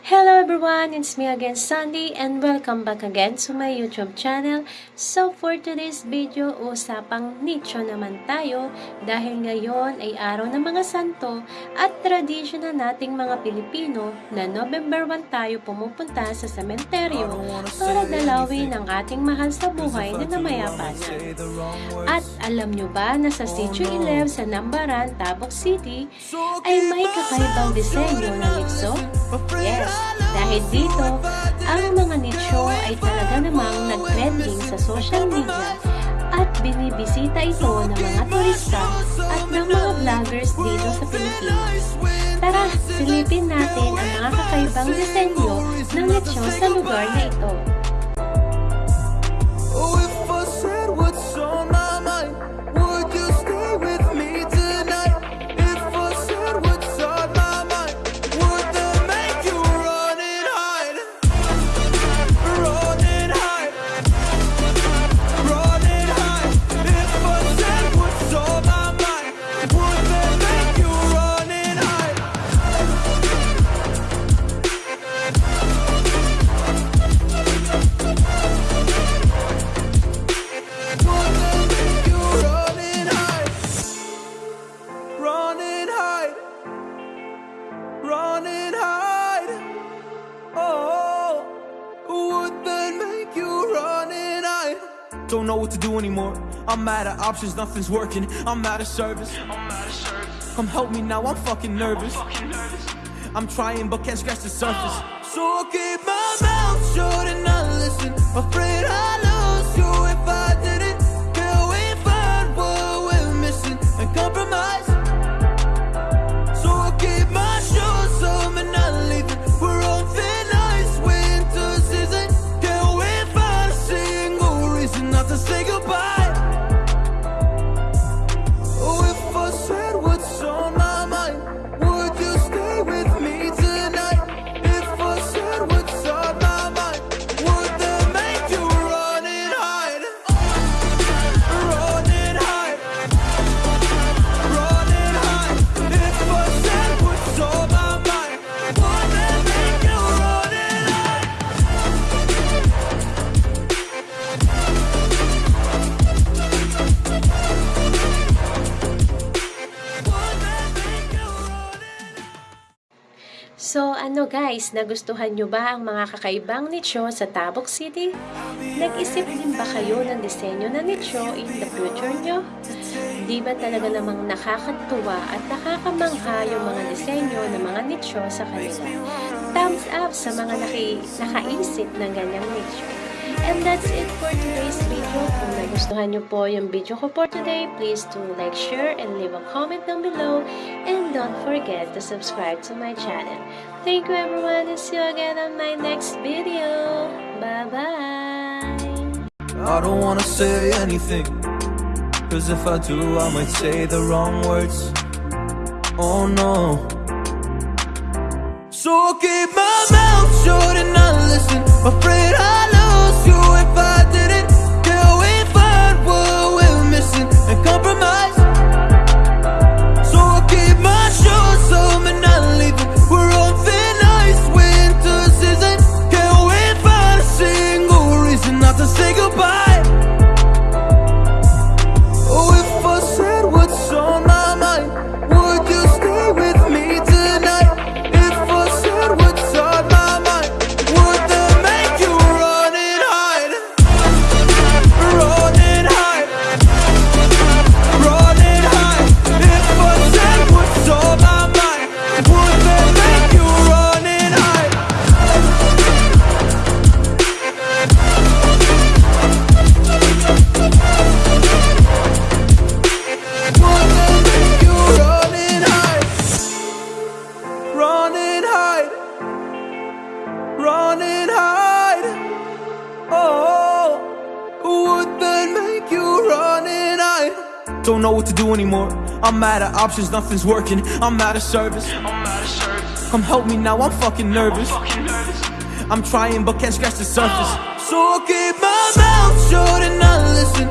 Hello everyone, it's me again Sandy and welcome back again to my YouTube channel. So for today's video, usapang nicho naman tayo dahil ngayon ay araw ng mga santo at tradisyon na nating mga Pilipino na November 1 tayo pumupunta sa sementeryo para dalawin ang ating mahal sa buhay na namayapa na. At alam nyo ba na sa Sitio Ilev sa Nambaran, Tabok City ay may kakaibang disenyo ng lipso? Yes, dahil dito, ang mga nicho ay talaga namang nag-trending sa social media at binibisita ito ng mga turista at ng mga vloggers dito sa Pilipinas. Tara, silipin natin ang mga kakaibang disenyo ng nicho sa Don't know what to do anymore. I'm out of options, nothing's working. I'm out of service. Come help me now, I'm fucking nervous. I'm trying but can't scratch the surface. So I keep my mouth shut and I listen. Afraid I lose you So ano guys, nagustuhan nyo ba ang mga kakaibang nicho sa Tabok City? Nag-isip din ba kayo ng disenyo na nicho in the future nyo? Di ba talaga namang nakakatuwa at nakakamangha yung mga disenyo ng mga nicho sa kanila? Thumbs up sa mga naki, nakaisip ng ganyang nicho. And that's it for today's video. Kung nagustuhan nyo po yung video ko for today, please do like, share, and leave a comment down below. And don't forget to subscribe to my channel. Thank you everyone and see you again on my next video. Bye-bye! I don't wanna say anything. Cause if I do, I might say the wrong words. Oh no. So keep my mouth shut and I listen. Afraid I do if I Don't know what to do anymore. I'm out of options, nothing's working. I'm out of service. Come help me now, I'm fucking nervous. I'm trying but can't scratch the surface. So I keep my mouth shut and I listen.